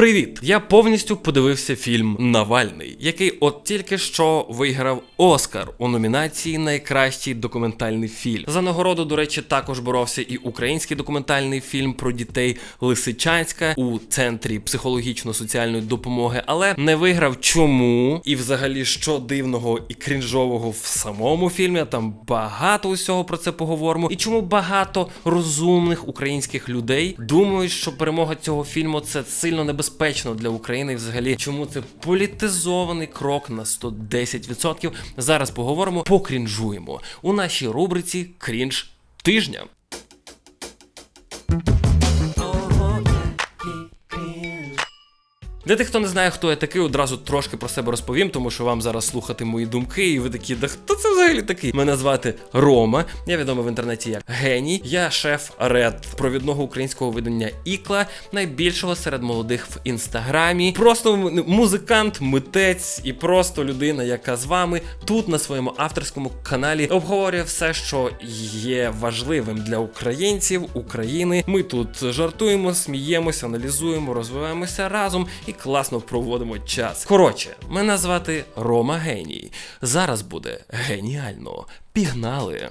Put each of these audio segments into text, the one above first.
Привіт! Я повністю подивився фільм Навальний, який от тільки що виграв Оскар у номінації Найкращий документальний фільм. За нагороду, до речі, також боровся і український документальний фільм про дітей Лисичанська у центрі психологічно-соціальної допомоги, але не виграв чому і взагалі що дивного і крінжового в самому фільмі. Там багато усього про це поговоримо. І чому багато розумних українських людей думають, що перемога цього фільму це сильно небезпечно для України. Взагалі, чому це політизований крок на 110%. Зараз поговоримо, покрінжуємо у нашій рубриці Крінж тижня. Для тих, хто не знає, хто я такий, одразу трошки про себе розповім, тому що вам зараз слухати мої думки, і ви такі, да хто це взагалі такий? Мене звати Рома. Я відомий в інтернеті як геній. Я шеф ред провідного українського видання Ікла, найбільшого серед молодих в інстаграмі. Просто музикант, митець і просто людина, яка з вами тут на своєму авторському каналі обговорює все, що є важливим для українців, України. Ми тут жартуємо, сміємося, аналізуємо, розвиваємося разом і класно проводимо час. Коротше, мене звати Рома Геній. Зараз буде геніально. Пігнали!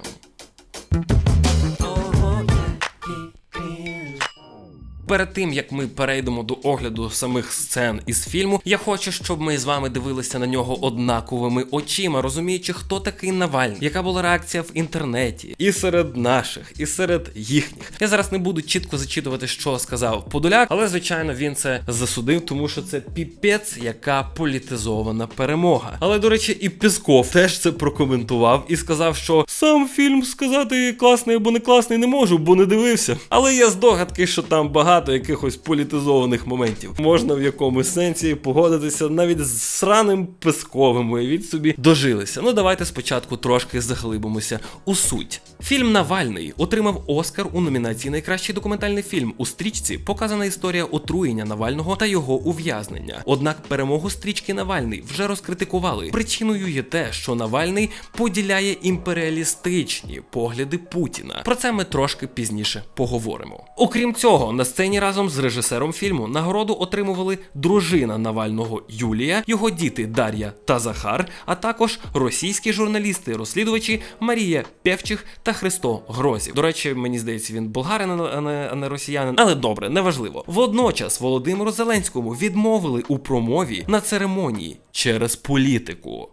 Перед тим як ми перейдемо до огляду самих сцен із фільму, я хочу, щоб ми з вами дивилися на нього однаковими очима, розуміючи, хто такий Навальний, яка була реакція в інтернеті, і серед наших, і серед їхніх. Я зараз не буду чітко зачитувати, що сказав Подоляк, але звичайно він це засудив, тому що це піпець, яка політизована перемога. Але до речі, і Пісков теж це прокоментував і сказав, що сам фільм сказати класний або не класний не можу, бо не дивився. Але є здогадки, що там багато якихось політизованих моментів. Можна в якомусь сенсі погодитися навіть з сраним Песковим. Уявіть собі дожилися. Ну давайте спочатку трошки заглибимося у суть. Фільм Навальний отримав Оскар у номінації Найкращий документальний фільм. У стрічці показана історія отруєння Навального та його ув'язнення. Однак перемогу стрічки Навальний вже розкритикували. Причиною є те, що Навальний поділяє імперіалістичні погляди Путіна. Про це ми трошки пізніше поговоримо. Окрім цього, на сцені разом з режисером фільму нагороду отримували дружина Навального Юлія, його діти Дар'я та Захар, а також російські журналісти-розслідувачі Марія Певчих та Христо Грозів. До речі, мені здається, він болгарин, а не, а не росіянин, але добре, неважливо. Водночас Володимиру Зеленському відмовили у промові на церемонії через політику.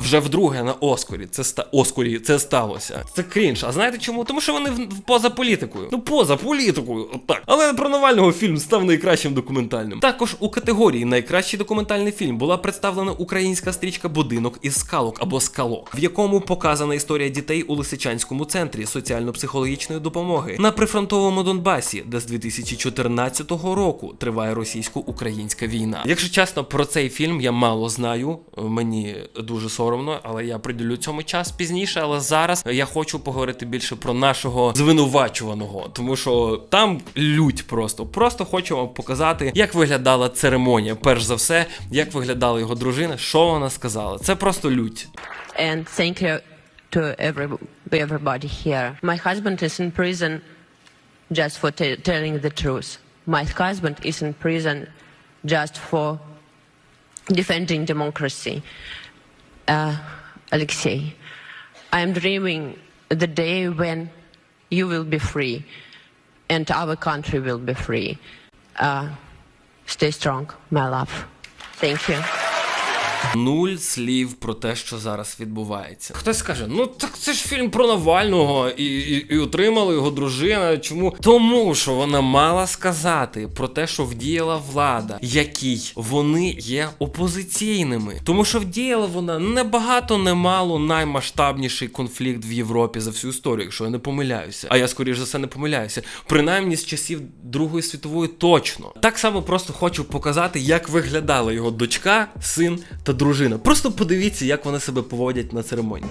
Вже вдруге на Оскарі це ста Оскарі це сталося. Це крінж. А знаєте чому? Тому що вони в, в- поза політикою. Ну поза політикою, отак. Але про Навального фільм став найкращим документальним. Також у категорії найкращий документальний фільм була представлена українська стрічка Будинок із скалок або скалок, в якому показана історія дітей у Лисичанському центрі соціально-психологічної допомоги на прифронтовому Донбасі, де з 2014 року триває російсько-українська війна. Якщо чесно, про цей фільм я мало знаю. Мені дуже соромно, але я приділю цьому час пізніше. Але зараз я хочу поговорити більше про нашого звинувачуваного, тому що там лють просто. Просто хочу вам показати, як виглядала церемонія. Перш за все, як виглядала його дружина, що вона сказала. Це просто лють. and thank you to every, everybody here. My husband is in prison just for telling the truth. My husband is in prison just for defending democracy. Uh, Alexei, I am dreaming the day when you will be free and our country will be free. Uh, stay strong, my love. Thank you. Нуль слів про те, що зараз відбувається. Хтось скаже: ну так це ж фільм про Навального, і, і, і отримала його дружина. Чому? Тому що вона мала сказати про те, що вдіяла влада, якій вони є опозиційними. Тому що вдіяла вона не багато, не мало наймасштабніший конфлікт в Європі за всю історію, якщо я не помиляюся. А я скоріш за все не помиляюся. Принаймні з часів Другої світової точно. Так само просто хочу показати, як виглядала його дочка, син та дружина. Просто подивіться, як вони себе поводять на церемонії.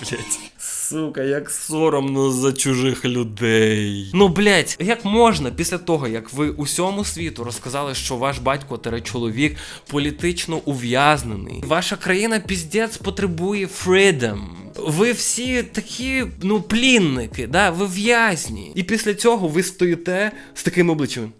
Блять. Сука, як соромно за чужих людей. Ну, блять, як можна після того, як ви усьому світу розказали, що ваш батько тере чоловік політично ув'язнений, ваша країна піздець потребує freedom. Ви всі такі, ну, плінники, да, ви в'язні. І після цього ви стоїте з таким обличчям.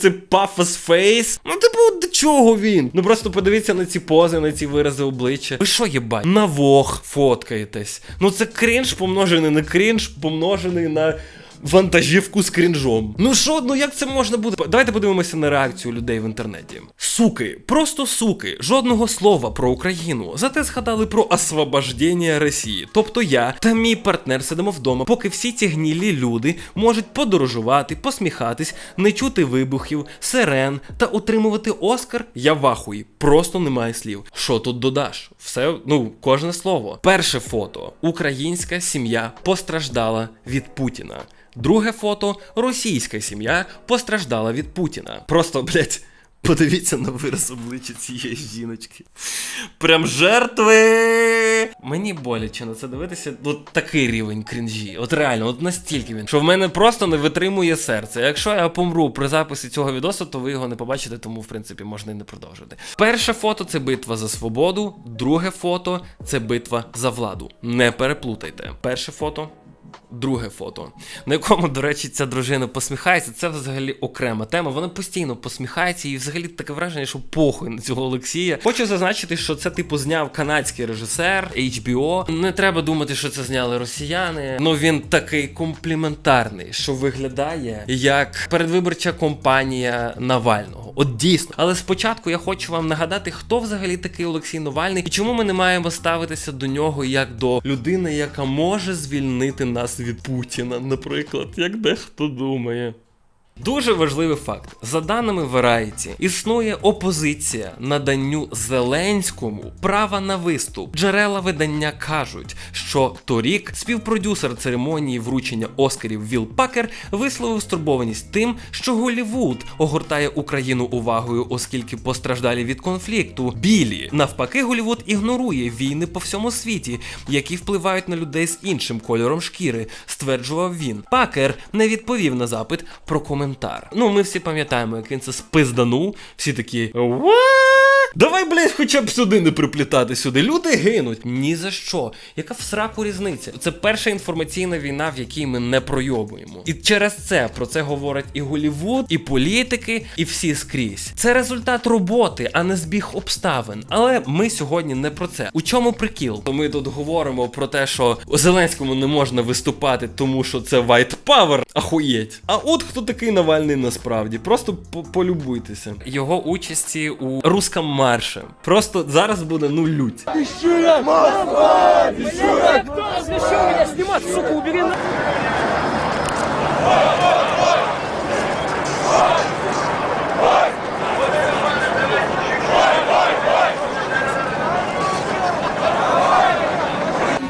Це пафос фейс. Ну, типу, до чого він? Ну просто подивіться на ці пози, на ці вирази обличчя. Ви що, єбать? На вог фоткаєтесь. Ну це крінж помножений на крінж, помножений на. Вантажівку з крінжом. Ну що, ну як це можна буде? Давайте подивимося на реакцію людей в інтернеті. Суки, просто суки, жодного слова про Україну. Зате згадали про освобождення Росії. Тобто я та мій партнер сидимо вдома, поки всі ці гнілі люди можуть подорожувати, посміхатись, не чути вибухів, сирен та отримувати Оскар. Я в ахуї. Просто немає слів. Що тут додаш? Все, ну, кожне слово. Перше фото: українська сім'я постраждала від Путіна. Друге фото російська сім'я постраждала від Путіна. Просто, блять, подивіться на вираз обличчя цієї жіночки. Прям жертви. Мені боляче на це дивитися. От такий рівень крінжі. От реально, от настільки він, що в мене просто не витримує серце. Якщо я помру при записі цього відосу, то ви його не побачите, тому в принципі можна і не продовжити. Перше фото це битва за свободу, друге фото це битва за владу. Не переплутайте. Перше фото Друге фото, на якому, до речі, ця дружина посміхається, це взагалі окрема тема. Вона постійно посміхається, і взагалі таке враження, що похуй на цього Олексія. Хочу зазначити, що це типу зняв канадський режисер HBO. Не треба думати, що це зняли росіяни. Ну він такий компліментарний, що виглядає як передвиборча компанія Навального. От дійсно. Але спочатку я хочу вам нагадати, хто взагалі такий Олексій Навальний і чому ми не маємо ставитися до нього як до людини, яка може звільнити нас від Путіна, наприклад, як дехто думає. Дуже важливий факт. За даними Variety, існує опозиція наданню Зеленському права на виступ. Джерела видання кажуть, що торік співпродюсер церемонії вручення Оскарів Віл Пакер висловив стурбованість тим, що Голівуд огортає Україну увагою, оскільки постраждалі від конфлікту. Білі навпаки, Голівуд ігнорує війни по всьому світі, які впливають на людей з іншим кольором шкіри, стверджував він. Пакер не відповів на запит про коментар. Ну, ми всі пам'ятаємо, як він це спизданув. Всі такі. «What?» Давай, блядь, хоча б сюди не приплітати сюди. Люди гинуть. Ні за що. Яка в сраку різниця? Це перша інформаційна війна, в якій ми не пройобуємо. І через це про це говорять і Голівуд, і політики, і всі скрізь. Це результат роботи, а не збіг обставин. Але ми сьогодні не про це. У чому прикіл? Ми тут говоримо про те, що Зеленському не можна виступати, тому що це white power. Ахуєть. А от хто такий Навальний насправді. Просто полюбуйтеся. Його участі у русском марше. Просто зараз буде ну лють.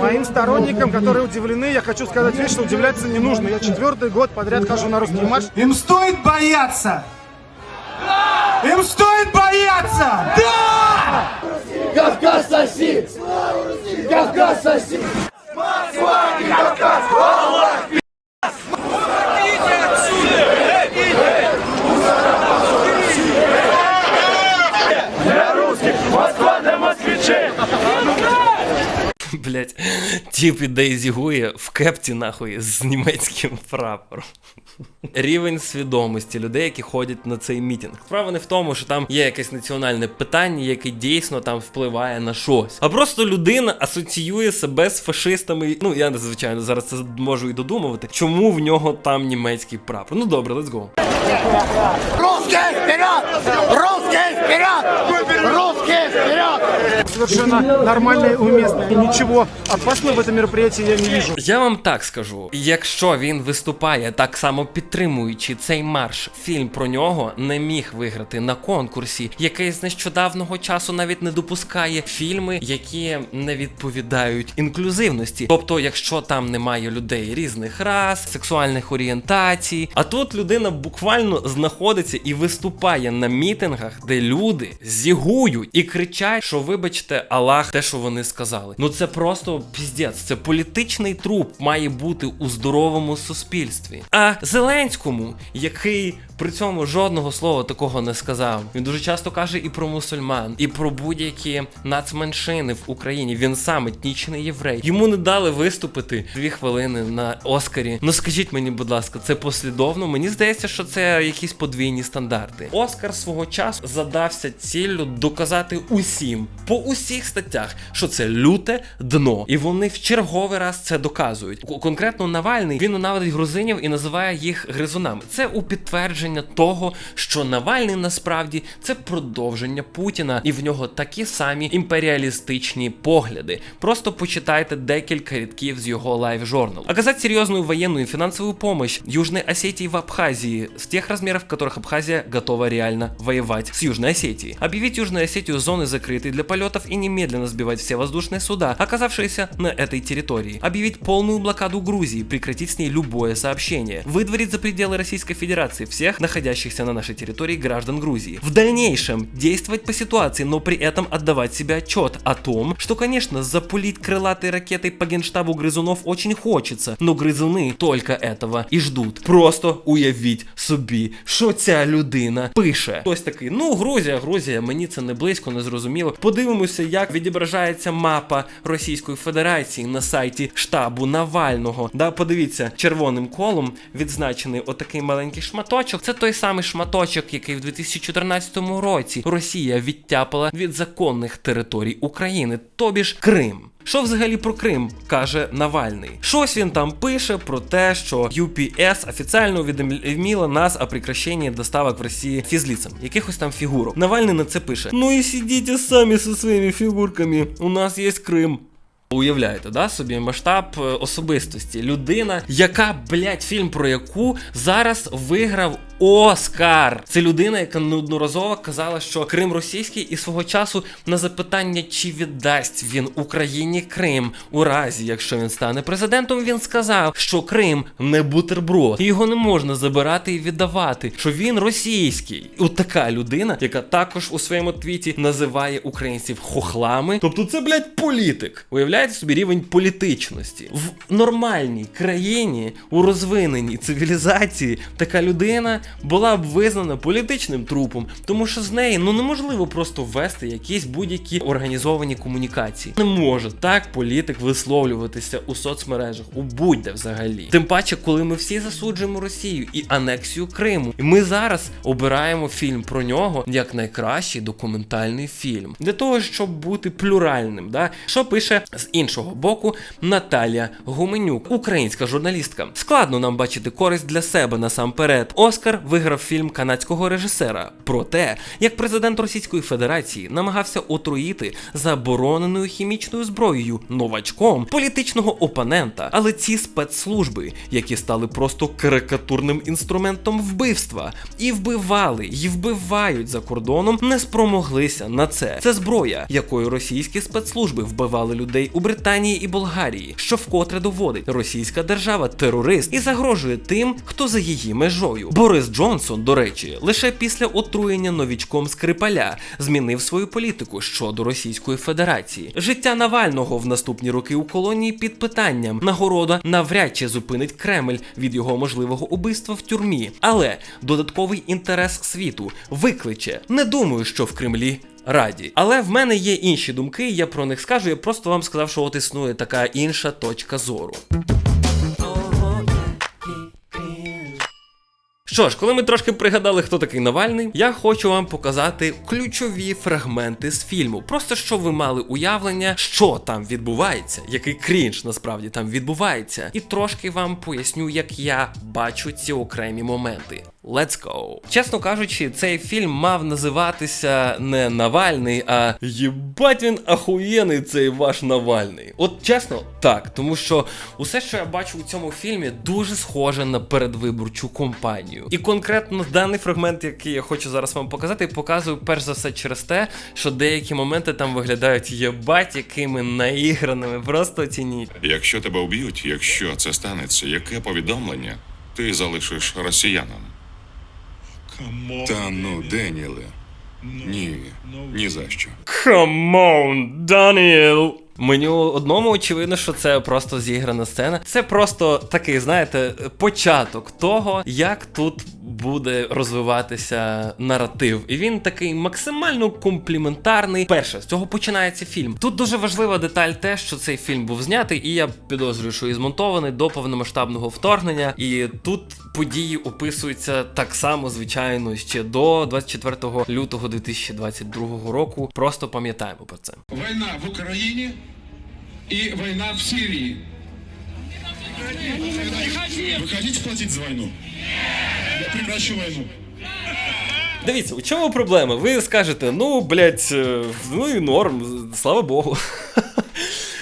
Моим сторонникам, которые удивлены, я хочу сказать вещь, что удивляться не нужно. Я четвертый год подряд хожу на русский марш. Им стоит бояться! Да! Им стоит бояться! Да! Кавказ соси! Слава Кавказ соси! Москва не Кавказ! Тіп іде і в кепці нахуй з німецьким прапором. Рівень свідомості людей, які ходять на цей мітинг. Справа не в тому, що там є якесь національне питання, яке дійсно там впливає на щось. А просто людина асоціює себе з фашистами. Ну, я звичайно зараз це можу і додумувати, чому в нього там німецький прапор. Ну добре, let's go. Русские вперед! Русские вперед! Русские вперед! Совершенно нормально и уместно. И ничего опасного в этом мероприятии я не вижу. Я вам так скажу: якщо він виступає так само підтримуючи цей марш, фільм про нього не міг виграти на конкурсі, який з нещодавного часу навіть не допускає фільми, які не відповідають інклюзивності. Тобто, якщо там немає людей різних рас, сексуальних орієнтацій, а тут людина буквально знаходиться і виступає на мітингах, де люди зігують і кричать, що вибачте. Вибачте, Аллах, те, що вони сказали. Ну це просто піздець. Це політичний труп має бути у здоровому суспільстві. А Зеленському, який при цьому жодного слова такого не сказав. Він дуже часто каже і про мусульман, і про будь-які нацменшини в Україні. Він сам етнічний єврей. Йому не дали виступити дві хвилини на Оскарі. Ну скажіть мені, будь ласка, це послідовно? Мені здається, що це якісь подвійні стандарти. Оскар свого часу задався ціллю доказати усім по усіх статтях, що це люте дно, і вони в черговий раз це доказують. Конкретно Навальний він ненавидить грузинів і називає їх гризунами. Це у підтвердження того, що Навальний насправді це продовження Путіна, і в нього такі самі імперіалістичні погляди. Просто почитайте декілька рядків з його лайв журналу. Оказать серьезную военную и финансовую помощь Южной Осетии в Абхазии в тех размерах, в которых Абхазия готова реально воевать с Южной Осетией. Объявить Южную Осетию зоной закрытой для полетов и немедленно сбивать все воздушные суда, оказавшиеся на этой территории. Объявить полную блокаду Грузии, прекратить с ней любое сообщение. Выдворить за пределы Российской Федерации всех находящихся на нашей территории граждан Грузии. В дальнейшем действовать по ситуации, но при этом отдавать себе отчет о том, что, конечно, запулить крылатой ракетой по генштабу грызунов очень хочется, но гризуни только этого і ждуть. Просто уявіть собі, що ця людина пише. Хтось такий, ну Грузія, Грузія, мені це не близько, не зрозуміло. Подивимося, як відображається мапа Російської Федерації на сайті штабу Навального. Да, подивіться, червоним колом відзначений отакий маленький шматочок. Це той самий шматочок, який в 2014 році Росія відтяпала від законних територій України, тобі ж Крим. Що взагалі про Крим каже Навальний? Щось він там пише про те, що UPS офіційно увідомила нас о прекращенні доставок в Росії фізліцам, якихось там фігурок. Навальний на це пише: Ну і сидіть самі зі своїми фігурками. У нас є Крим. Уявляєте, да, собі масштаб е, особистості. Людина, яка, блядь, фільм про яку зараз виграв Оскар. Це людина, яка неодноразово казала, що Крим російський, і свого часу на запитання, чи віддасть він Україні Крим у разі, якщо він стане президентом, він сказав, що Крим не бутерброд, і його не можна забирати і віддавати. Що він російський. От така людина, яка також у своєму твіті називає українців хохлами. Тобто, це, блядь, політик. Уявляєте собі рівень політичності в нормальній країні, у розвиненій цивілізації, така людина була б визнана політичним трупом, тому що з неї ну неможливо просто ввести якісь будь-які організовані комунікації. Не може так політик висловлюватися у соцмережах, у будь-де взагалі. Тим паче, коли ми всі засуджуємо Росію і анексію Криму, і ми зараз обираємо фільм про нього як найкращий документальний фільм для того, щоб бути плюральним. Да? Що пише з іншого боку Наталія Гуменюк, українська журналістка. Складно нам бачити користь для себе насамперед. Оскар виграв фільм канадського режисера про те, як президент Російської Федерації намагався отруїти забороненою хімічною зброєю новачком політичного опонента. Але ці спецслужби, які стали просто карикатурним інструментом вбивства, і вбивали, і вбивають за кордоном, не спромоглися на це. Це зброя, якою російські спецслужби вбивали людей у Британії і Болгарії, що вкотре доводить, російська держава терорист і загрожує тим, хто за її межою. Борис Джонсон, до речі, лише після отруєння новічком Скрипаля змінив свою політику щодо Російської Федерації. Життя Навального в наступні роки у колонії під питанням. Нагорода навряд чи зупинить Кремль від його можливого убивства в тюрмі, але додатковий інтерес світу викличе. Не думаю, що в Кремлі. Раді, але в мене є інші думки, я про них скажу. Я просто вам сказав, що от існує така інша точка зору. Що ж, коли ми трошки пригадали, хто такий Навальний, я хочу вам показати ключові фрагменти з фільму. Просто щоб ви мали уявлення, що там відбувається, який крінж насправді там відбувається, і трошки вам поясню, як я бачу ці окремі моменти. Let's go! Чесно кажучи, цей фільм мав називатися не Навальний, а Єбать він ахуєний цей ваш Навальний. От чесно, так, тому що усе, що я бачу у цьому фільмі, дуже схоже на передвиборчу кампанію. І конкретно даний фрагмент, який я хочу зараз вам показати, показую перш за все через те, що деякі моменти там виглядають єбать, якими наіграними. Просто оцініть. Якщо тебе вб'ють, якщо це станеться, яке повідомлення ти залишиш росіянам? Та ну, Деніле. Ні, ні за що. Come Даніел! Мені одному очевидно, що це просто зіграна сцена. Це просто такий, знаєте, початок того, як тут буде розвиватися наратив. І він такий максимально компліментарний. Перше, з цього починається фільм. Тут дуже важлива деталь, те, що цей фільм був знятий, і я підозрюю, що і змонтований до повномасштабного вторгнення. І тут події описуються так само, звичайно, ще до 24 лютого 2022 року. Просто пам'ятаємо про це. Война в Украине и война в Сирии. Вы хотите платить за войну? Я прекращу войну. Дивіться, у чому проблема? Ви скажете, ну, блядь, е, ну і норм, слава Богу.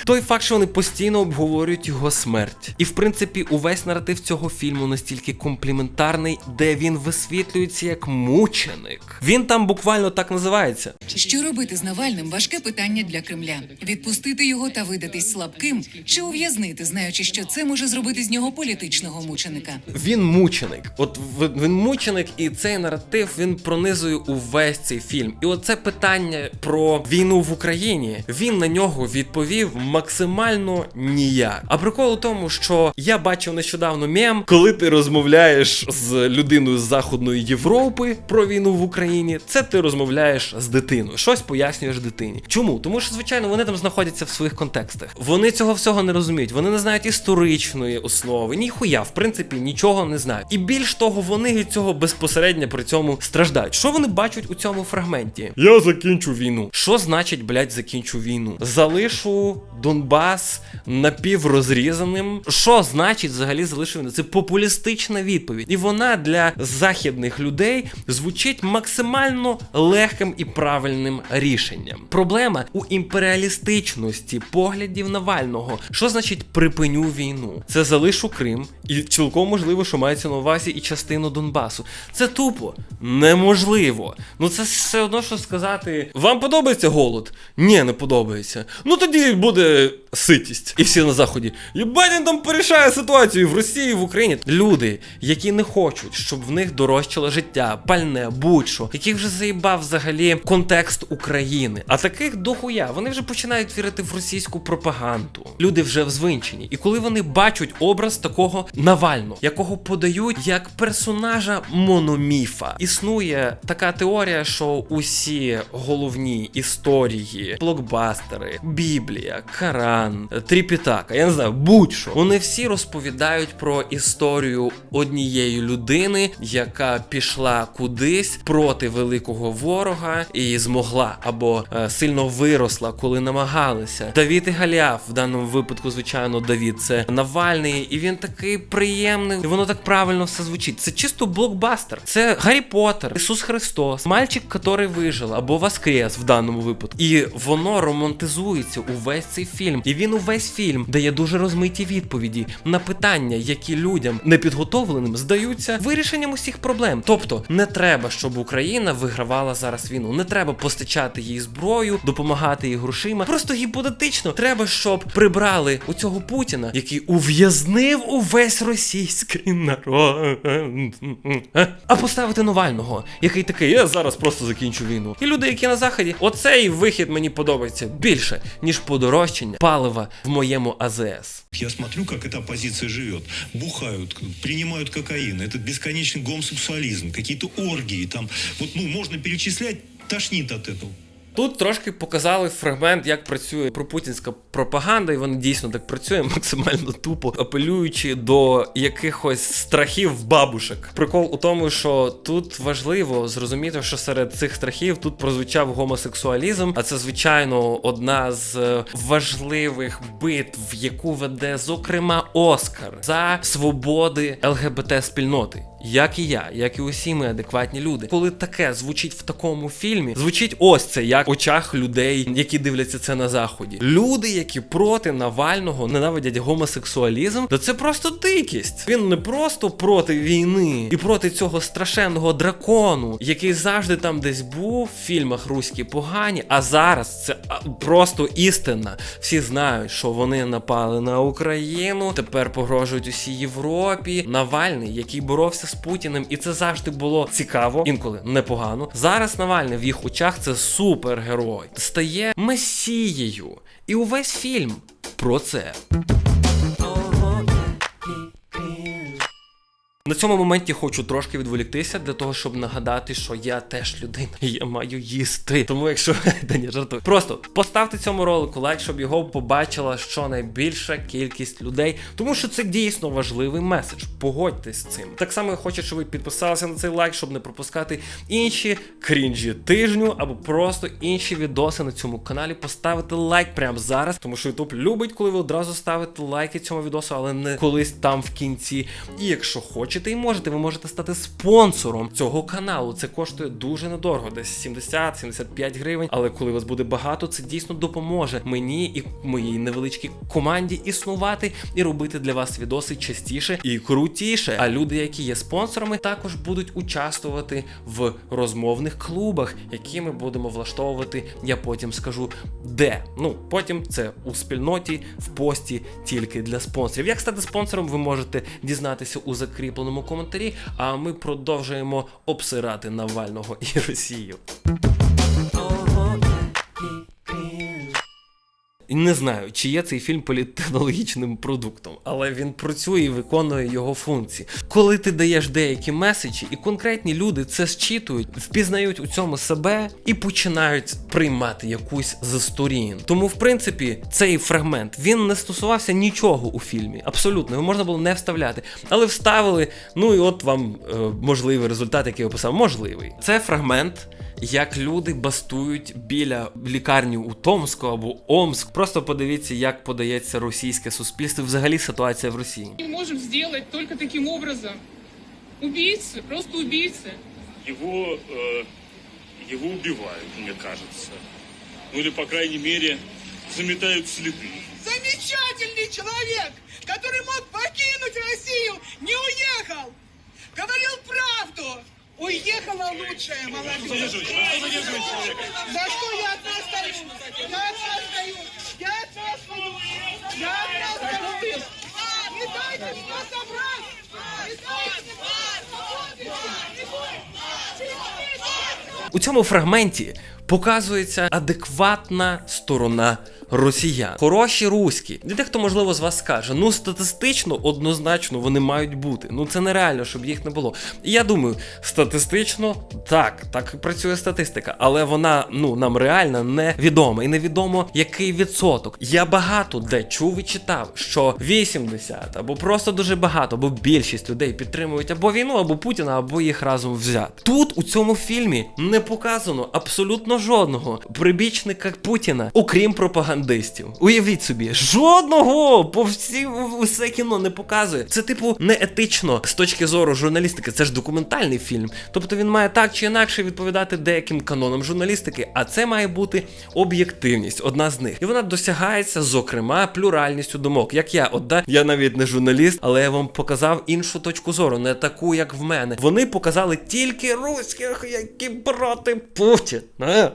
Той факт, що вони постійно обговорюють його смерть. І в принципі, увесь наратив цього фільму настільки компліментарний, де він висвітлюється як мученик. Він там буквально так називається. Що робити з Навальним важке питання для Кремля: відпустити його та видатись слабким, чи ув'язнити, знаючи, що це може зробити з нього політичного мученика. Він мученик. От він мученик, і цей наратив він пронизує увесь цей фільм. І оце питання про війну в Україні. Він на нього відповів максимально ніяк. А прикол у тому, що я бачив нещодавно мем, коли ти розмовляєш з людиною з Західної Європи про війну в Україні, це ти розмовляєш з дитиною. Щось пояснюєш дитині. Чому? Тому що, звичайно, вони там знаходяться в своїх контекстах. Вони цього всього не розуміють. Вони не знають історичної основи, ніхуя, в принципі, нічого не знають. І більш того, вони від цього безпосередньо при цьому страждають. Що вони бачать у цьому фрагменті? Я закінчу війну. Що значить, блядь, закінчу війну? Залишу Донбас напіврозрізаним. Що значить взагалі залишу війну? Це популістична відповідь. І вона для західних людей звучить максимально легким і правильним рішенням. Проблема у імперіалістичності поглядів Навального. Що значить припиню війну? Це залишу Крим, і цілком можливо, що мається на увазі і частину Донбасу. Це тупо неможливо. Ну це все одно, що сказати: вам подобається голод? Ні, не подобається. Ну тоді буде to ситість. І всі на заході. Єбать, він там порішає ситуацію і в Росії, і в Україні. Люди, які не хочуть, щоб в них дорожчало життя, пальне, будь-що, яких вже заїбав взагалі контекст України. А таких дохуя, вони вже починають вірити в російську пропаганду. Люди вже взвинчені. І коли вони бачать образ такого Навального, якого подають як персонажа мономіфа, існує така теорія, що усі головні історії, блокбастери, Біблія, Коран, Тріпітака, я не знаю, будь-що. Вони всі розповідають про історію однієї людини, яка пішла кудись проти великого ворога і змогла або е, сильно виросла, коли намагалися. Давід і Галіаф, в даному випадку, звичайно, Давід це Навальний, і він такий приємний, і воно так правильно все звучить. Це чисто блокбастер. Це Гаррі Поттер, Ісус Христос, мальчик, який вижив, або Воскрес в даному випадку. І воно романтизується увесь цей фільм. І він увесь фільм дає дуже розмиті відповіді на питання, які людям непідготовленим здаються вирішенням усіх проблем. Тобто не треба, щоб Україна вигравала зараз війну. Не треба постачати їй зброю, допомагати їй грошима. Просто гіпотетично треба, щоб прибрали у цього Путіна, який ув'язнив увесь російський народ. А поставити Навального, який такий, я зараз просто закінчу війну. І люди, які на заході, оцей вихід мені подобається більше, ніж подорожчання палива в моєму АЗС. Я смотрю, как эта оппозиция живет. Бухают, к- принимают кокаин, этот бесконечный гомосексуализм, какие-то оргии, там, вот, ну, можно перечислять, тошнит от этого. Тут трошки показали фрагмент, як працює пропутінська пропаганда, і вона дійсно так працює максимально тупо, апелюючи до якихось страхів бабушек. Прикол у тому, що тут важливо зрозуміти, що серед цих страхів тут прозвучав гомосексуалізм, а це звичайно одна з е, важливих битв, яку веде зокрема Оскар за свободи ЛГБТ спільноти. Як і я, як і усі ми адекватні люди. Коли таке звучить в такому фільмі, звучить ось це як в очах людей, які дивляться це на заході. Люди, які проти Навального ненавидять гомосексуалізм, то це просто дикість. Він не просто проти війни і проти цього страшенного дракону, який завжди там десь був в фільмах руські погані. А зараз це просто істина. Всі знають, що вони напали на Україну, тепер погрожують усій Європі. Навальний, який боровся з Путіним, і це завжди було цікаво, інколи непогано. Зараз Навальний в їх очах це супергерой, стає месією. І увесь фільм про це. На цьому моменті хочу трошки відволіктися для того, щоб нагадати, що я теж людина, і я маю їсти. Тому якщо Та ні, жартую. Просто поставте цьому ролику лайк, щоб його побачила щонайбільша кількість людей, тому що це дійсно важливий меседж. Погодьтесь з цим. Так само я хочу, щоб ви підписалися на цей лайк, щоб не пропускати інші крінжі тижню або просто інші відоси на цьому каналі. Поставити лайк прямо зараз, тому що YouTube любить, коли ви одразу ставите лайки цьому відосу, але не колись там в кінці. І якщо хочете і можете, ви можете стати спонсором цього каналу. Це коштує дуже недорого, десь 70-75 гривень. Але коли вас буде багато, це дійсно допоможе мені і моїй невеличкій команді існувати і робити для вас відоси частіше і крутіше. А люди, які є спонсорами, також будуть участвувати в розмовних клубах, які ми будемо влаштовувати. Я потім скажу де. Ну потім це у спільноті в пості тільки для спонсорів. Як стати спонсором, ви можете дізнатися у закріпленому коментарі. А ми продовжуємо обсирати Навального і Росію. Не знаю, чи є цей фільм політтехнологічним продуктом, але він працює і виконує його функції. Коли ти даєш деякі меседжі, і конкретні люди це зчитують, впізнають у цьому себе і починають приймати якусь з сторін. Тому, в принципі, цей фрагмент він не стосувався нічого у фільмі. Абсолютно, його можна було не вставляти, але вставили. Ну і от вам е, можливий результат, який описав. Можливий. Це фрагмент як люди бастують біля лікарні у Томску або Омск. Просто подивіться, як подається російське суспільство. і Взагалі ситуація в Росії. Мы можем сделать только таким образом. Убийцы, просто убийцы. Его, э, его убивают, мне кажется. Ну или, по крайней мере, заметают следы. Замечательный человека? За что я от вас стою? Я от вас стою. Я от вас стою. Я от вас стою. Не дайте что собрать. Не дайте. У цьому фрагменті показується адекватна сторона росіян. Хороші руські. Для тих, хто можливо з вас скаже, ну статистично однозначно вони мають бути. Ну це нереально, щоб їх не було. І я думаю, статистично так, так працює статистика, але вона ну нам реально невідома. І невідомо який відсоток. Я багато де чув і читав, що 80 або просто дуже багато, або більшість людей підтримують або війну, або Путіна, або їх разом взяти. Тут у цьому фільмі не показано абсолютно жодного прибічника Путіна, окрім пропагандистів. Уявіть собі, жодного по всі усе кіно не показує. Це типу неетично з точки зору журналістики. Це ж документальний фільм. Тобто він має так чи інакше відповідати деяким канонам журналістики, а це має бути об'єктивність, одна з них. І вона досягається, зокрема, плюральністю думок. Як я, от да, я навіть не журналіст, але я вам показав іншу точку зору, не таку, як в мене. Вони показали тільки руських, які проти Путіна.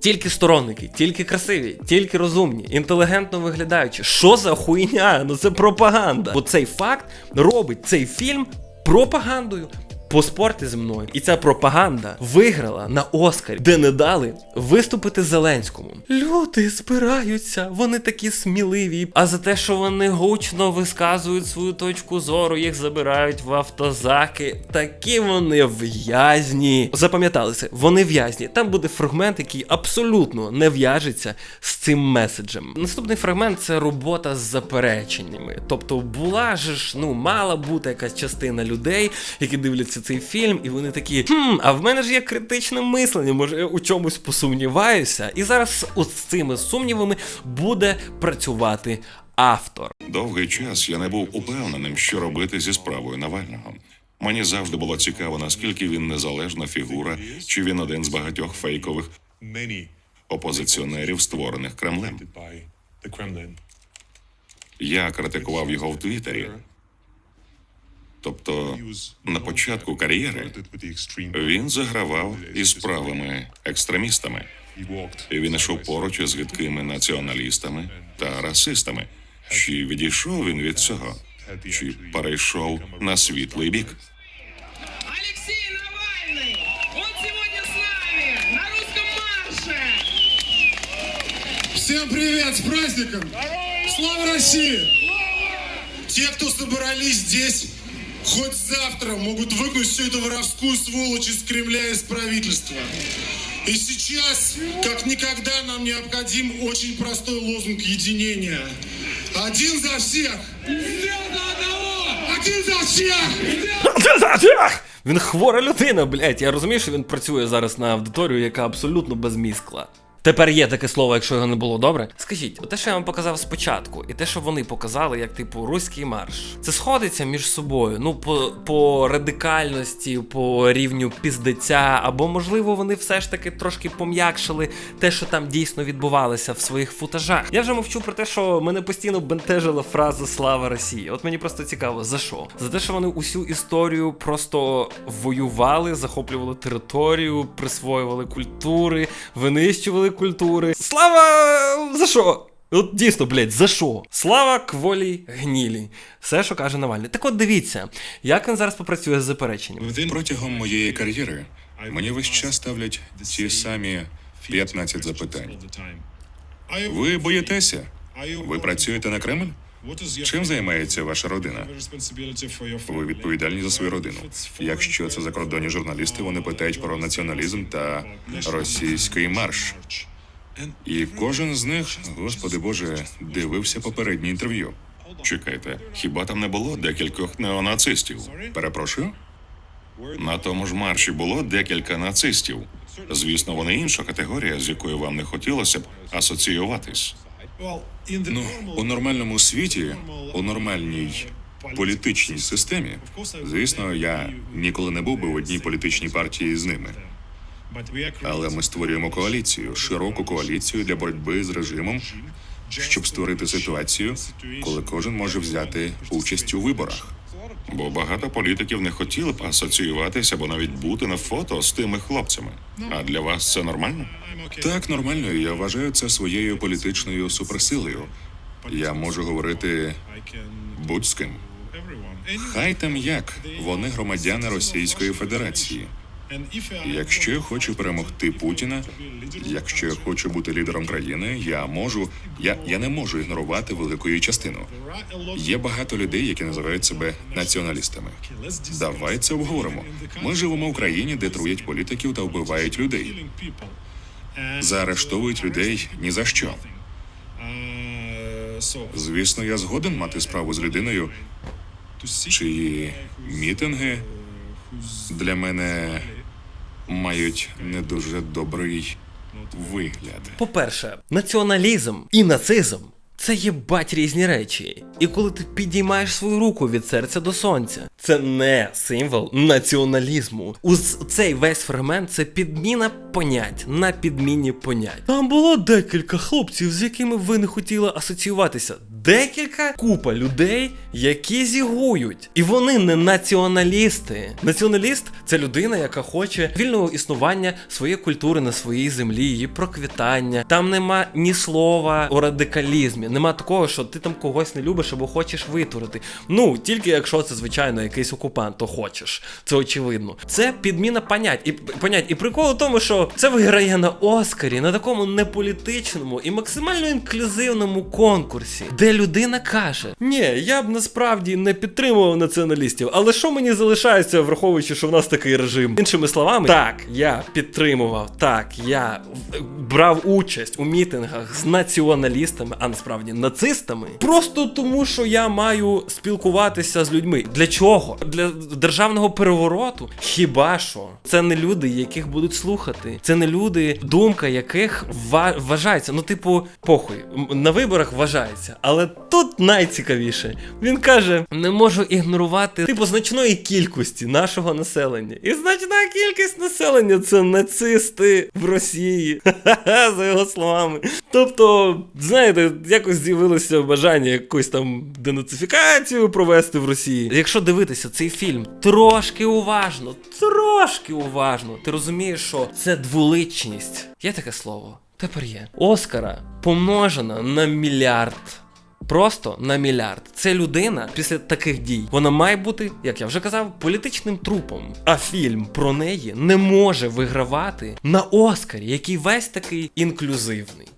Тільки сторонники, тільки красиві, тільки розумні, інтелігентно виглядаючі. Що за хуйня? Ну це пропаганда. Бо цей факт робить цей фільм пропагандою. Поспорте зі мною. І ця пропаганда виграла на Оскарі, де не дали виступити Зеленському. Люди збираються, вони такі сміливі. А за те, що вони гучно висказують свою точку зору, їх забирають в автозаки. Такі вони в'язні. Запам'яталися, вони в'язні. Там буде фрагмент, який абсолютно не в'яжеться з цим меседжем. Наступний фрагмент це робота з запереченнями. Тобто була ж, ну, мала бути якась частина людей, які дивляться цей фільм, і вони такі, хм, а в мене ж є критичне мислення, може я у чомусь посумніваюся. І зараз з цими сумнівами буде працювати автор. Довгий час я не був упевненим, що робити зі справою Навального. Мені завжди було цікаво, наскільки він незалежна фігура, чи він один з багатьох фейкових опозиціонерів, створених Кремлем. Я критикував його в Твіттері. Тобто, на початку кар'єри він загравав із правими екстремістами. І він ішов поруч із гидкими націоналістами та расистами. Чи відійшов він від цього? чи перейшов на світлий бік. Алексей Навальный! Он сегодня с нами на русском марше! Всем привет, с праздником! Слава России! Те, кто собрались здесь, хоть завтра могут выгнать всю эту воровскую сволочь из Кремля и из правительства. И сейчас, как никогда, нам необходим очень простой лозунг единения. Один за всех! Один за всех! Він хвора людина, блять. Я розумію, що він працює зараз на аудиторію, яка абсолютно без мізкла. Тепер є таке слово, якщо його не було добре. Скажіть, те, що я вам показав спочатку, і те, що вони показали, як типу руський марш, це сходиться між собою. Ну, по, по радикальності, по рівню піздеця, або можливо вони все ж таки трошки пом'якшили те, що там дійсно відбувалося в своїх футажах. Я вже мовчу про те, що мене постійно бентежила фраза Слава Росії. От мені просто цікаво, за що? За те, що вони усю історію просто воювали, захоплювали територію, присвоювали культури, винищували культури. Слава за що? От дійсно, блядь, за що? Слава кволі гнілі. Все, що каже Навальний. Так от дивіться, як він зараз попрацює з запереченням. Протягом моєї кар'єри мені весь час ставлять ті самі 15 запитань. Ви боїтеся? Ви працюєте на Кремль? Чим займається ваша родина? Ви відповідальні за свою родину. Якщо це закордонні журналісти, вони питають про націоналізм та російський марш. І кожен з них, господи Боже, дивився попереднє інтерв'ю. Чекайте, хіба там не було декількох неонацистів? Перепрошую? На тому ж марші було декілька нацистів. Звісно, вони інша категорія, з якою вам не хотілося б асоціюватись. Ну, у нормальному світі, у нормальній політичній системі, звісно, я ніколи не був би в одній політичній партії з ними. Але ми створюємо коаліцію, широку коаліцію для боротьби з режимом, щоб створити ситуацію, коли кожен може взяти участь у виборах. Бо багато політиків не хотіли б асоціюватися або навіть бути на фото з тими хлопцями. А для вас це нормально? Так, нормально. Я вважаю це своєю політичною суперсилою. Я можу говорити будь з ким. Хай там як вони громадяни Російської Федерації. Якщо я хочу перемогти Путіна, якщо я хочу бути лідером країни, я можу. Я, я не можу ігнорувати великою частину. Є багато людей, які називають себе націоналістами. Давай це обговоримо. Ми живемо в країні, де труять політиків та вбивають людей. Заарештовують людей ні за що. Звісно, я згоден мати справу з людиною, чиї мітинги для мене мають не дуже добрий вигляд. По-перше, націоналізм і нацизм це є бать різні речі. І коли ти підіймаєш свою руку від серця до сонця, це не символ націоналізму. Ус цей весь фрагмент це підміна понять на підміні понять. Там було декілька хлопців, з якими ви не хотіли асоціюватися. Декілька купа людей, які зігують. І вони не націоналісти. Націоналіст це людина, яка хоче вільного існування своєї культури на своїй землі, її проквітання. Там нема ні слова у радикалізмі. Нема такого, що ти там когось не любиш або хочеш витворити. Ну, тільки якщо це, звичайно, якийсь окупант, то хочеш. Це очевидно. Це підміна понять. І понять. І прикол у тому, що це виграє на Оскарі, на такому неполітичному і максимально інклюзивному конкурсі, де людина каже: Ні, я б насправді не підтримував націоналістів, але що мені залишається, враховуючи, що в нас такий режим? Іншими словами, так, я підтримував, так, я брав участь у мітингах з націоналістами, а насправді нацистами, просто тому, що я маю спілкуватися з людьми. Для чого? Для державного перевороту? Хіба що? Це не люди, яких будуть слухати. Це не люди, думка яких вважається. Ну, типу, похуй, на виборах вважається. Але тут найцікавіше. Він каже: не можу ігнорувати типу значної кількості нашого населення. І значна кількість населення це нацисти в Росії. За його словами. Тобто, знаєте, якось з'явилося бажання якусь там денацифікацію провести в Росії. Якщо дивитися цей фільм трошки уважно, трошки уважно, ти розумієш, що це дволичність. Є таке слово? Тепер є. Оскара помножена на мільярд. Просто на мільярд. Це людина після таких дій. Вона має бути, як я вже казав, політичним трупом. А фільм про неї не може вигравати на Оскарі, який весь такий інклюзивний.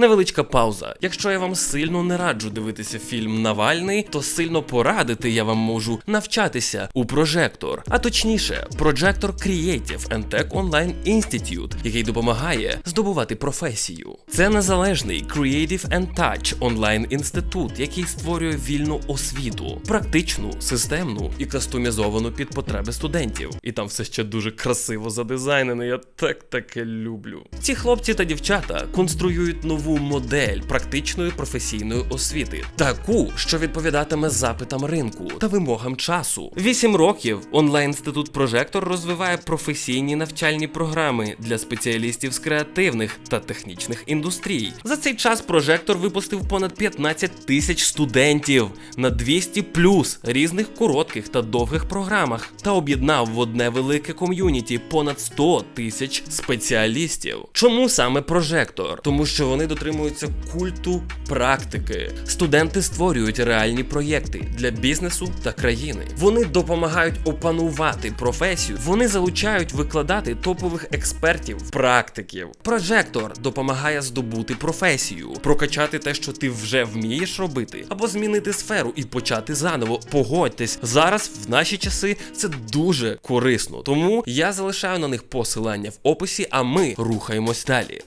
Невеличка пауза. Якщо я вам сильно не раджу дивитися фільм Навальний, то сильно порадити я вам можу навчатися у прожектор, а точніше, Projector Creative and Tech Online Institute, який допомагає здобувати професію. Це незалежний Creative and Touch онлайн інститут, який створює вільну освіту, практичну, системну і кастомізовану під потреби студентів. І там все ще дуже красиво задизайнено. Я так таке люблю. Ці хлопці та дівчата конструюють нову модель практичної професійної освіти, таку, що відповідатиме запитам ринку та вимогам часу. Вісім років онлайн-інститут Прожектор розвиває професійні навчальні програми для спеціалістів з креативних та технічних індустрій. За цей час прожектор випустив понад 15 тисяч студентів на 200 плюс різних коротких та довгих програмах та об'єднав в одне велике ком'юніті понад 100 тисяч спеціалістів. Чому саме прожектор? Тому що вони дотримуються культу практики. Студенти створюють реальні проєкти для бізнесу та країни. Вони допомагають опанувати професію. Вони залучають викладати топових експертів, практиків. Прожектор допомагає здобути професію, прокачати те, що ти вже вмієш робити, або змінити сферу і почати заново. Погодьтесь, зараз в наші часи це дуже корисно. Тому я залишаю на них посилання в описі, а ми рухаємось далі.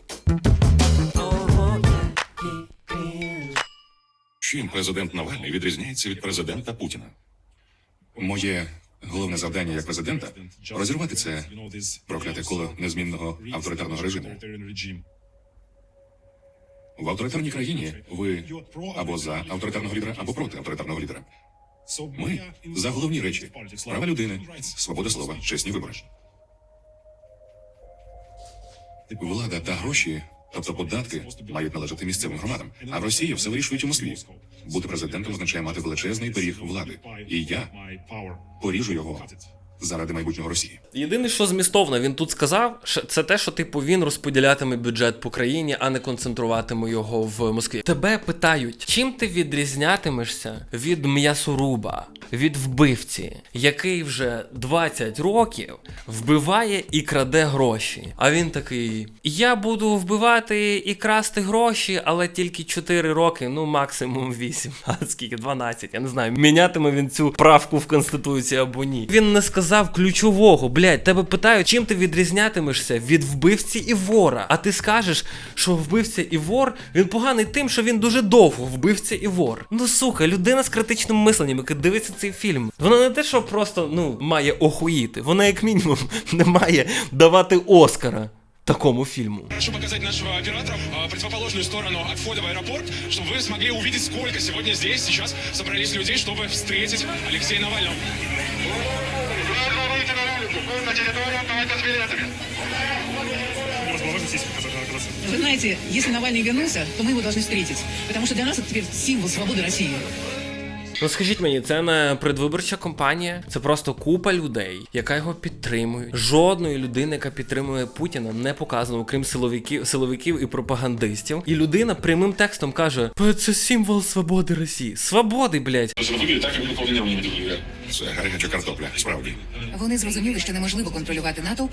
Чим президент Навальний відрізняється від президента Путіна? Моє головне завдання як президента розірвати це прокляте коло незмінного авторитарного режиму. В авторитарній країні ви або за авторитарного лідера, або проти авторитарного лідера. Ми за головні речі: права людини, свобода слова, чесні вибори. Влада та гроші, тобто податки, мають належати місцевим громадам. А в Росії все вирішують у Москві. Бути президентом означає мати величезний пиріг влади. І я поріжу його заради майбутнього Росії. Єдине, що змістовно він тут сказав, це те, що типу він розподілятиме бюджет по країні, а не концентруватиме його в Москві. Тебе питають, чим ти відрізнятимешся від м'ясоруба, від вбивці, який вже 20 років вбиває і краде гроші. А він такий: Я буду вбивати і красти гроші, але тільки 4 роки, ну максимум 8. А скільки 12, я не знаю. Мінятиме він цю правку в конституції або ні. Він не сказав ключового, блядь, тебе питають, чим ти відрізнятимешся від вбивці і вора. А ти скажеш, що вбивця і вор він поганий тим, що він дуже довго вбивця і вор. Ну сука, людина з критичним мисленням, яка дивиться цей фільм. Вона не те, що просто ну має охуїти, вона як мінімум не має давати Оскара. Такому фільму. Прошу показать нашего оператора а, противоположную сторону от входа в аэропорт, чтобы вы смогли увидеть, сколько сегодня здесь сейчас собрались людей, чтобы встретить Алексея Навального. Выйдите на улицу, на территорию, давайте с билетами. Вы знаете, если Навальный вернулся, то мы его должны встретить. Потому что для нас это теперь символ свободы России. Ну скажіть мені, це не предвиборча кампанія, це просто купа людей, яка його підтримує. Жодної людини, яка підтримує Путіна, не показано, окрім силовиків, силовиків і пропагандистів. І людина прямим текстом каже: «Е, це символ свободи Росії. Свободи, блядь. Выглядит так, как мы повинны не выглядят. Це гаряча картопля, справді. Вони зрозуміли, що неможливо контролювати натовп,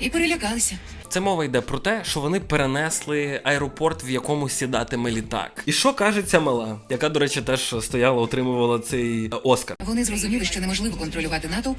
і перелякалися. Це мова йде про те, що вони перенесли аеропорт, в якому сідатиме літак. І що каже ця мала, яка, до речі, теж стояла, отримувала цей е, Оскар. Вони зрозуміли, що неможливо контролювати натовп,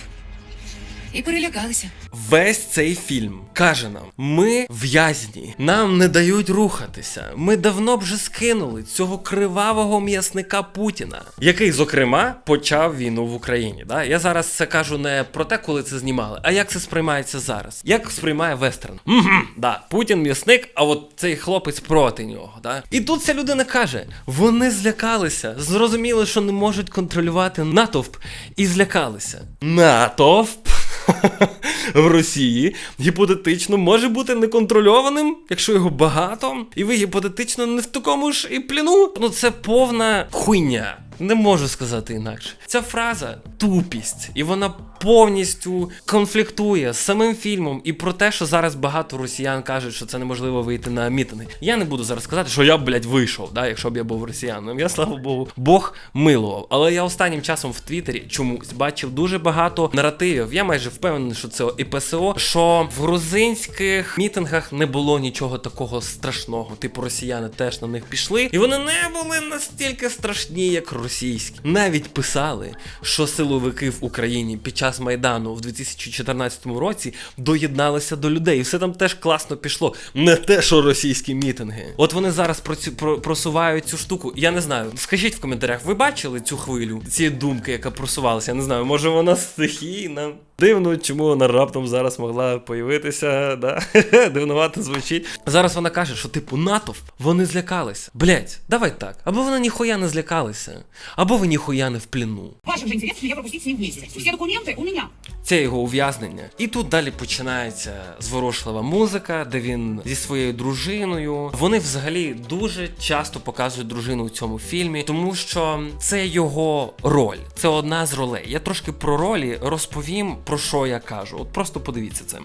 і перелякалися. Весь цей фільм каже нам: ми в'язні, нам не дають рухатися. Ми давно б вже скинули цього кривавого м'ясника Путіна, який, зокрема, почав війну в Україні. Да? Я зараз це кажу не про те, коли це знімали, а як це сприймається зараз. Як сприймає вестерн? Угу, да, Путін м'ясник, а от цей хлопець проти нього. Да? І тут ця людина каже: вони злякалися, зрозуміли, що не можуть контролювати натовп, і злякалися. Натовп в Росії гіпотетично може бути неконтрольованим, якщо його багато, і ви гіпотетично не в такому ж і пліну. Ну це повна хуйня. Не можу сказати інакше. Ця фраза тупість, і вона повністю конфліктує з самим фільмом і про те, що зараз багато росіян кажуть, що це неможливо вийти на мітинги. Я не буду зараз сказати, що я б, блядь, вийшов, да, якщо б я був росіянином. Я слава Богу, Бог милував. Але я останнім часом в Твіттері чомусь бачив дуже багато наративів. Я майже впевнений, що це і ПСО, що в грузинських мітингах не було нічого такого страшного. Типу росіяни теж на них пішли, і вони не були настільки страшні, як російські. Навіть писали, що силовики в Україні під час майдану в 2014 році доєдналися до людей, і все там теж класно пішло. Не те, що російські мітинги. От вони зараз процю, про, просувають цю штуку. Я не знаю. Скажіть в коментарях, ви бачили цю хвилю, ці думки, яка просувалася? Я не знаю, може вона стихійна. Дивно, чому вона раптом зараз могла появитися, да? Дивновато звучить. Зараз вона каже, що типу натовп, вони злякалися. Блять, давай так. Або вони ніхуя не злякалися, або ви ніхуя не в пліну. В вашем же интересе я пропустити ним вместе. Все документы у меня. Це його ув'язнення. І тут далі починається зворушлива музика, де він зі своєю дружиною. Вони взагалі дуже часто показують дружину у цьому фільмі, тому що це його роль, це одна з ролей. Я трошки про ролі розповім, про що я кажу. От просто подивіться це.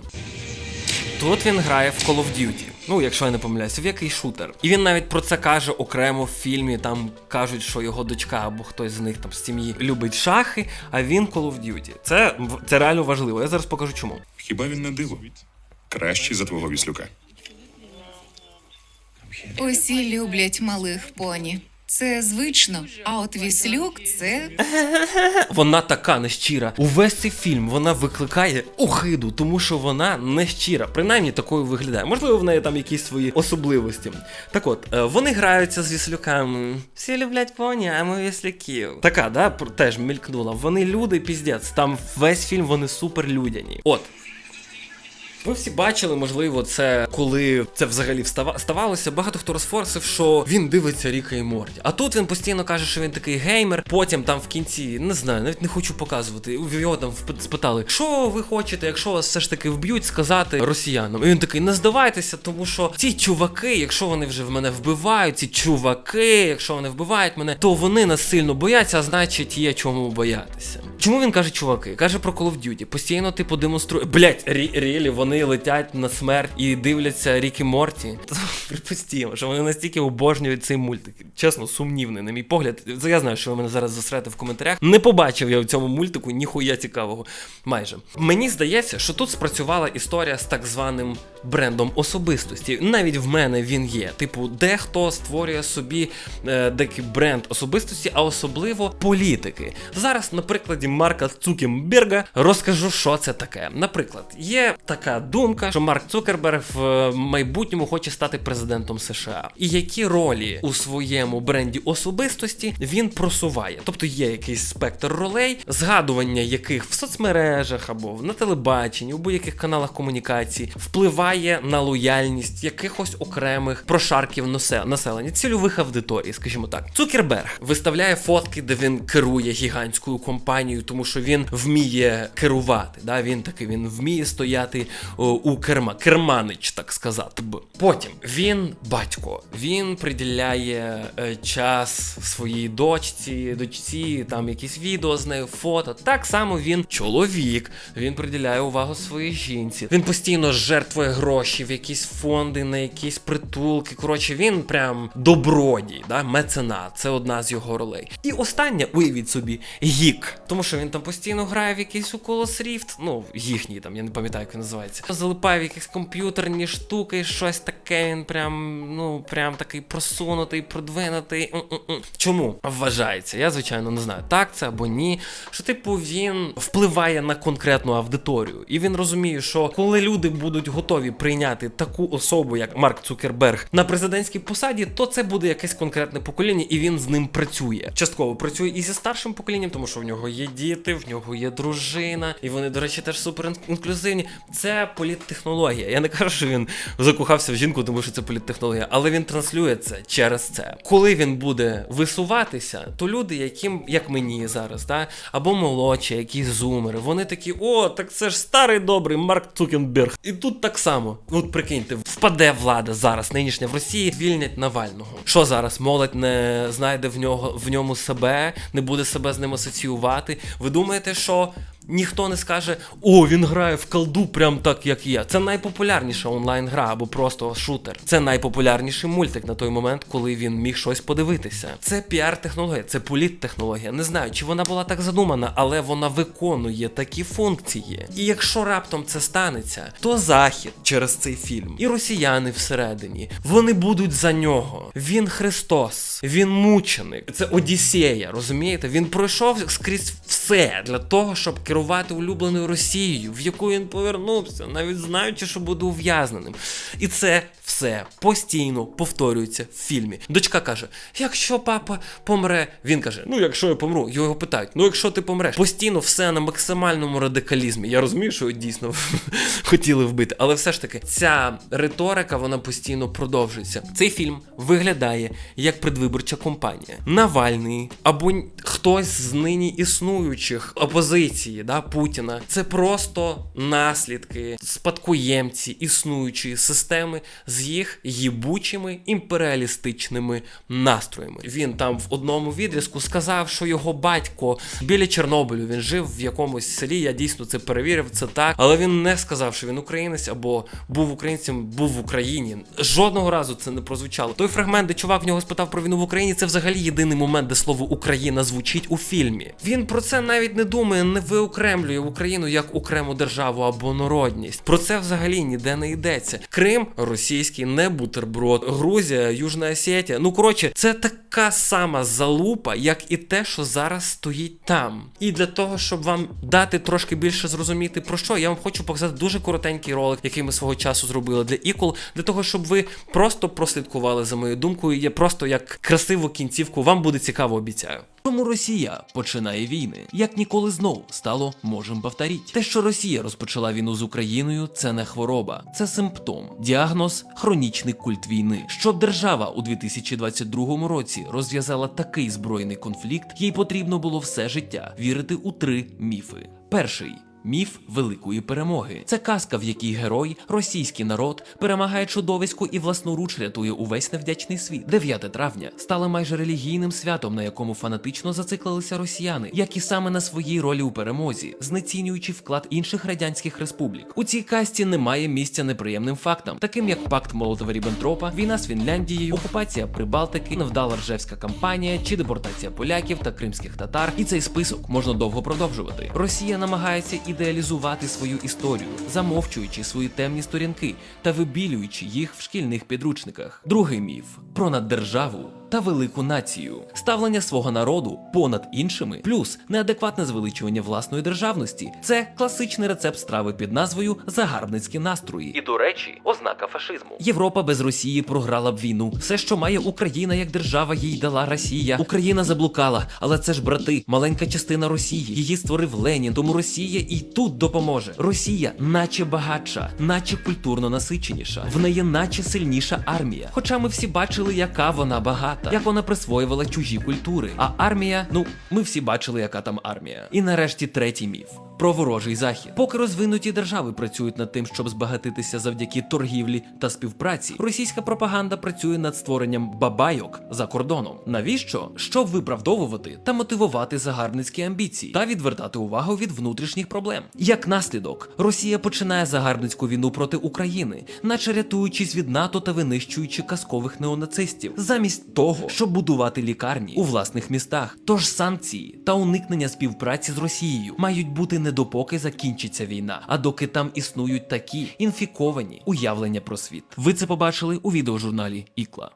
Тут він грає в Call of Duty. Ну, якщо я не помиляюся, в який шутер. І він навіть про це каже окремо в фільмі. Там кажуть, що його дочка або хтось з них там з сім'ї любить шахи, а він Call of Duty. Це, це реально важливо. Я зараз покажу чому. Хіба він не диво? Кращий за твого віслюка. Усі люблять малих поні. Це звично. А от віслюк це Вона така нещира. Увесь цей фільм вона викликає охиду, тому що вона нещира. Принаймні такою виглядає. Можливо, в неї там якісь свої особливості. Так от, е, вони граються з віслюками. Всі люблять поні, а ми віслюків. Така, да, теж мількнула. Вони люди, піздець. Там весь фільм вони супер людяні. От. Ви всі бачили, можливо, це коли це взагалі ставалося. Багато хто розфорсив, що він дивиться Ріка і Морді. А тут він постійно каже, що він такий геймер. Потім там в кінці, не знаю, навіть не хочу показувати. Його там спитали, що ви хочете, якщо вас все ж таки вб'ють, сказати росіянам. І він такий, не здавайтеся, тому що ці чуваки, якщо вони вже в мене вбивають, ці чуваки, якщо вони вбивають мене, то вони нас сильно бояться, а значить є чому боятися. Чому він каже чуваки? Каже про Call of Duty. Постійно типу демонструє. Блять, рілі, вони летять на смерть і дивляться Рікі Морті. Припустімо, що вони настільки обожнюють цей мультик. Чесно, сумнівний, на мій погляд. Я знаю, що ви мене зараз засрете в коментарях. Не побачив я в цьому мультику ніхуя цікавого. Майже. Мені здається, що тут спрацювала історія з так званим брендом особистості. Навіть в мене він є. Типу, дехто створює собі е, деякий бренд особистості, а особливо політики. Зараз, на прикладі Марка Цукенберга, розкажу, що це таке. Наприклад, є така думка, що Марк Цукерберг в майбутньому хоче стати президентом США. І які ролі у своєму бренді особистості він просуває. Тобто є якийсь спектр ролей, згадування яких в соцмережах або на телебаченні, у будь-яких каналах комунікації впливає на лояльність якихось окремих прошарків населення, цільових аудиторій, скажімо так. Цукерберг виставляє фотки, де він керує гігантською компанією, тому що він вміє керувати. Да? Він такий він вміє стояти о, у керма, керманич, так сказати б. Потім він батько, він приділяє е, час своїй дочці, дочці, там якісь відео з нею, фото. Так само він чоловік, він приділяє увагу своїй жінці. Він постійно жертвує гроші в якісь фонди, на якісь притулки. Коротше, він прям добродій, да? меценат. Це одна з його ролей. І остання, уявіть собі, гік. Тому що він там постійно грає в якийсь Oculus Rift, ну, їхній там, я не пам'ятаю, як він називається. Залипає в якісь комп'ютерні штуки, щось таке. Він прям, ну, прям такий просунутий, продвинутий. Чому вважається? Я, звичайно, не знаю, так це або ні. Що, типу, він впливає на конкретну аудиторію. І він розуміє, що коли люди будуть готові прийняти таку особу, як Марк Цукерберг, на президентській посаді, то це буде якесь конкретне покоління, і він з ним працює. Частково працює і зі старшим поколінням, тому що в нього є діти, в нього є дружина, і вони, до речі, теж супер інклюзивні. Це політтехнологія. Я не кажу, що він закохався в жінку, тому що це політтехнологія, але він транслює це через це. Коли він буде висуватися, то люди, яким як мені зараз, да, або молодші, якісь зумери, вони такі, о, так це ж старий добрий Марк Цукенберг. І тут так само. Ну, От прикиньте, впаде влада зараз, нинішня в Росії, звільнять Навального. Що зараз? Молодь не знайде в нього в ньому себе, не буде себе з ним асоціювати. Ви думаєте, що Ніхто не скаже, о, він грає в колду прям так, як я. Це найпопулярніша онлайн-гра або просто шутер. Це найпопулярніший мультик на той момент, коли він міг щось подивитися. Це піар-технологія, це політтехнологія. Не знаю, чи вона була так задумана, але вона виконує такі функції. І якщо раптом це станеться, то захід через цей фільм і росіяни всередині вони будуть за нього. Він Христос, він мученик. Це Одіссея, розумієте? Він пройшов скрізь все для того, щоб керувати улюбленою Росією, в яку він повернувся, навіть знаючи, що буде ув'язненим. І це все постійно повторюється в фільмі. Дочка каже: якщо папа помре, він каже: Ну, якщо я помру, його питають: ну якщо ти помреш, постійно все на максимальному радикалізмі. Я розумію, що дійсно хотіли вбити, але все ж таки ця риторика вона постійно продовжується. Цей фільм виглядає як предвиборча кампанія. Навальний або хтось з нині існуючих опозиції да, Путіна. Це просто наслідки, спадкоємці існуючої системи з їх їбучими імперіалістичними настроями. Він там в одному відрізку сказав, що його батько біля Чорнобилю він жив в якомусь селі. Я дійсно це перевірив, це так. Але він не сказав, що він українець або був українцем, був в Україні. Жодного разу це не прозвучало. Той фрагмент, де чувак в нього спитав про війну в Україні, це взагалі єдиний момент, де слово Україна звучить у фільмі. Він про це навіть не думає, не виокремлює Україну як окрему державу або народність. Про це взагалі ніде не йдеться. Крим російський, не бутерброд, Грузія, Южна Осетія. Ну коротше, це така сама залупа, як і те, що зараз стоїть там. І для того, щоб вам дати трошки більше зрозуміти про що, я вам хочу показати дуже коротенький ролик, який ми свого часу зробили для ікол, для того, щоб ви просто прослідкували за моєю думкою. Я просто як красиву кінцівку вам буде цікаво, обіцяю. Чому Росія починає війни? Як ніколи знову стало можем повторіть. Те, що Росія розпочала війну з Україною, це не хвороба, це симптом. Діагноз хронічний культ війни. Щоб держава у 2022 році розв'язала такий збройний конфлікт, їй потрібно було все життя вірити у три міфи. Перший. Міф великої перемоги. Це казка, в якій герой, російський народ, перемагає чудовисько і власноруч рятує увесь невдячний світ. 9 травня стало майже релігійним святом, на якому фанатично зациклилися росіяни, як і саме на своїй ролі у перемозі, знецінюючи вклад інших радянських республік. У цій касті немає місця неприємним фактам, таким як пакт молотова ріббентропа війна з Фінляндією, окупація Прибалтики, невдала ржевська кампанія чи депортація поляків та кримських татар. І цей список можна довго продовжувати. Росія намагається ідеалізувати свою історію, замовчуючи свої темні сторінки та вибілюючи їх в шкільних підручниках. Другий міф про наддержаву та велику націю, ставлення свого народу понад іншими, плюс неадекватне звеличування власної державності. Це класичний рецепт страви під назвою Загарбницькі настрої. І, до речі, ознака фашизму. Європа без Росії програла б війну. Все, що має Україна як держава, їй дала Росія. Україна заблукала, але це ж брати, маленька частина Росії. Її створив Ленін, тому Росія і тут допоможе. Росія, наче багатша, наче культурно насиченіша. В неї наче сильніша армія. Хоча ми всі бачили, яка вона багата, як вона присвоювала чужі культури. А армія, ну ми всі бачили, яка там армія. І нарешті третій міф. Про ворожий захід. Поки розвинуті держави працюють над тим, щоб збагатитися завдяки торгівлі та співпраці, російська пропаганда працює над створенням бабайок за кордоном. Навіщо? Щоб виправдовувати та мотивувати загарбницькі амбіції та відвертати увагу від внутрішніх проблем. Як наслідок, Росія починає загарбницьку війну проти України, наче рятуючись від НАТО та винищуючи казкових неонацистів, замість того, щоб будувати лікарні у власних містах. Тож санкції та уникнення співпраці з Росією мають бути не допоки закінчиться війна, а доки там існують такі інфіковані уявлення про світ. Ви це побачили у відеожурналі Ікла.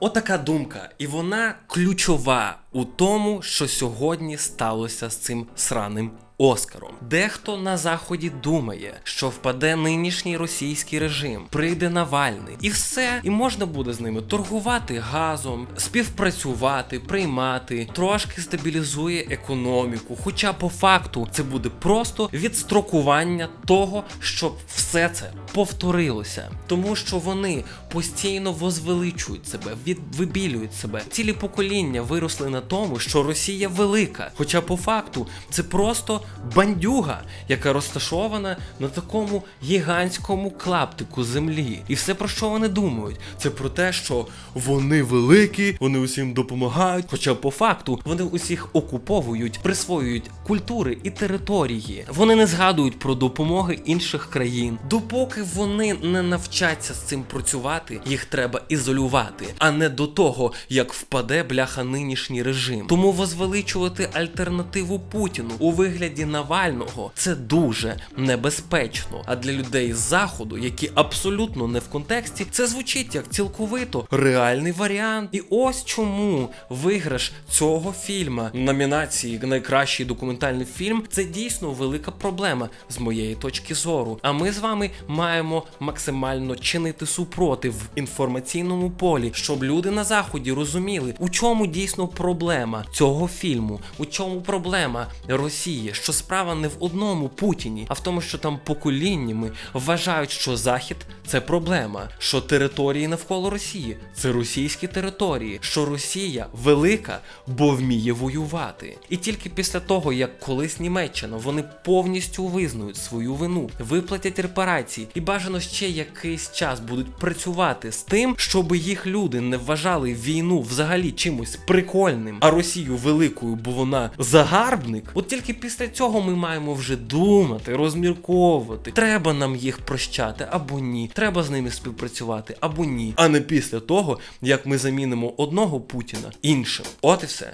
Отака думка, і вона ключова у тому, що сьогодні сталося з цим сраним Оскаром. Дехто на заході думає, що впаде нинішній російський режим, прийде Навальний, і все, і можна буде з ними торгувати газом, співпрацювати, приймати, трошки стабілізує економіку. Хоча по факту це буде просто відстрокування того, щоб все це повторилося, тому що вони постійно возвеличують себе, вибілюють себе. Цілі покоління виросли на тому, що Росія велика. Хоча по факту це просто бандюга, яка розташована на такому гігантському клаптику землі. І все про що вони думають? Це про те, що вони великі, вони усім допомагають. Хоча по факту вони усіх окуповують, присвоюють культури і території. Вони не згадують про допомоги інших країн. Допоки вони не навчаться з цим працювати, їх треба ізолювати, а не до того, як впаде бляха нинішній режим. Тому возвеличувати альтернативу Путіну у вигляді Навального це дуже небезпечно. А для людей з заходу, які абсолютно не в контексті, це звучить як цілковито реальний варіант. І ось чому виграш цього фільма номінації найкращий документальний фільм це дійсно велика проблема з моєї точки зору. А ми з вами маємо максимально чинити супротив в інформаційному полі, щоб люди на заході розуміли, у чому дійсно проблема цього фільму, у чому проблема Росії, що справа не в одному Путіні, а в тому, що там поколіннями вважають, що Захід це проблема, що території навколо Росії це російські території, що Росія велика, бо вміє воювати. І тільки після того, як колись Німеччина вони повністю визнають свою вину, виплатять репарації і бажано ще якийсь час будуть працювати з тим, щоб їх люди не вважали війну взагалі чимось прикольним, а Росію великою, бо вона загарбник. От тільки після цього ми маємо вже думати, розмірковувати. Треба нам їх прощати або ні. Треба з ними співпрацювати або ні. А не після того, як ми замінимо одного Путіна іншим. От і все.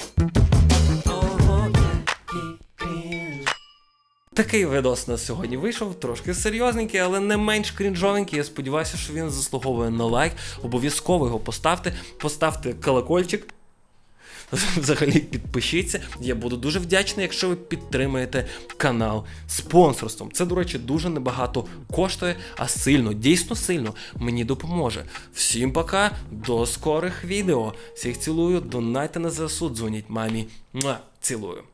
Такий видос у нас сьогодні вийшов, трошки серйозненький, але не менш крінжовенький. Я сподіваюся, що він заслуговує на лайк. Обов'язково його поставте, поставте колокольчик. Взагалі підпишіться. Я буду дуже вдячний, якщо ви підтримаєте канал спонсорством. Це, до речі, дуже небагато коштує, а сильно, дійсно сильно мені допоможе. Всім пока, до скорих відео. Всіх цілую, донайте на ЗСУ, дзвоніть мамі. Цілую.